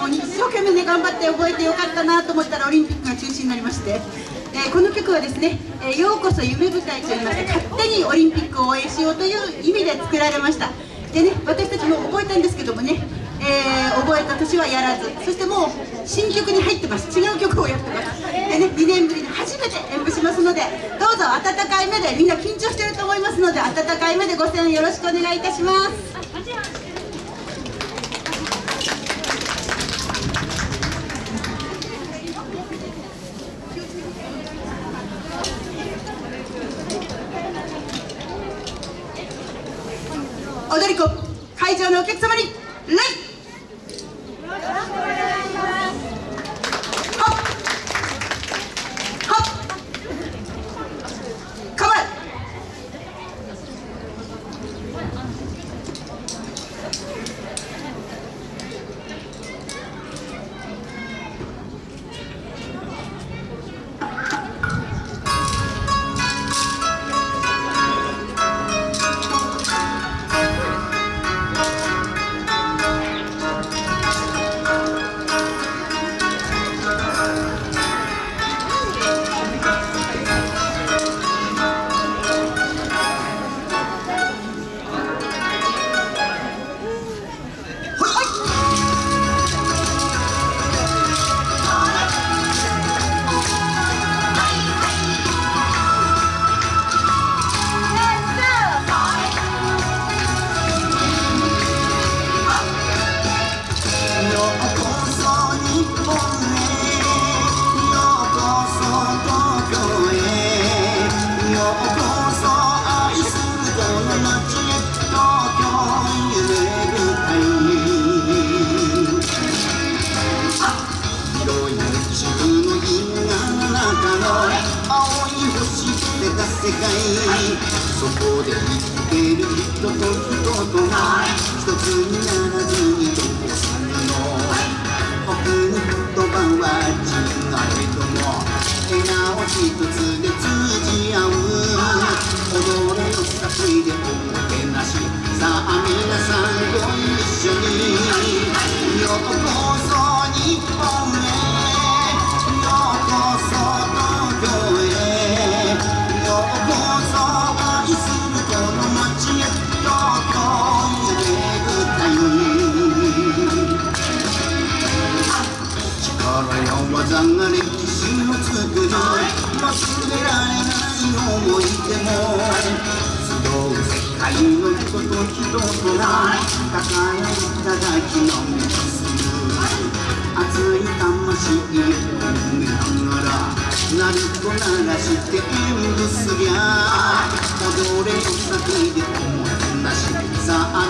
もう一生懸命ね頑張って覚えてよかったなと思ったらオリンピックが中止になりまして、えー、この曲はですね、えー、ようこそ夢舞台といいまして勝手にオリンピックを応援しようという意味で作られました。でね私たちも覚えたんですけどもね、えー、覚えた年はやらずそしてもう新曲に入ってます。違う曲をやってます。でね2年ぶりに初めて演舞しますのでどうぞ温かい目でみんな緊張してると思いますので温かい目でご声援よろしくお願いいたします。踊り子会場のお客様に礼世界そこで生きてる人と人とが一つになを作る忘れられない思い出も集う世界の人と人とが抱えただきの目する熱い魂を込めながら鳴子鳴らして演舞すりゃ踊れよ先で思いなしさあ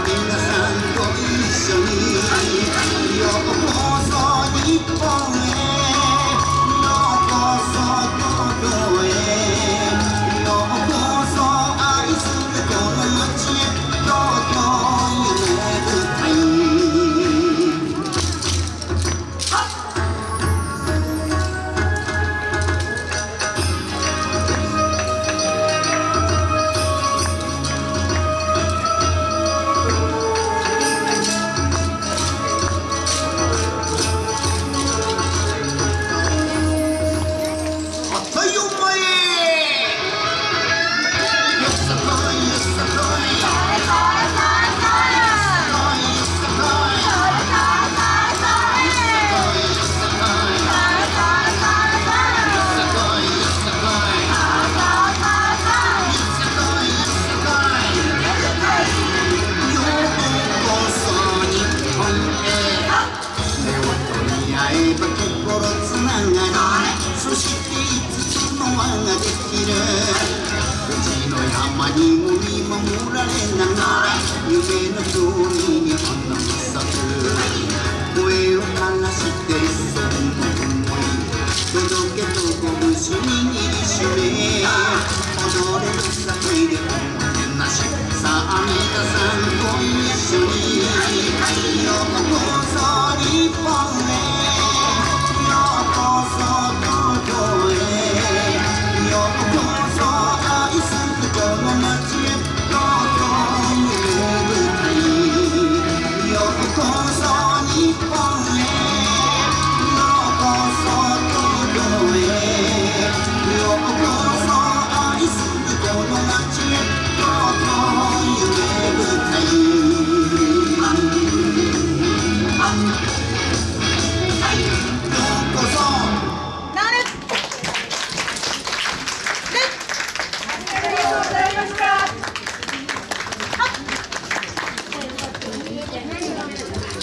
つながりそしていつの輪ができる。富士の山にも見守られながら夢のように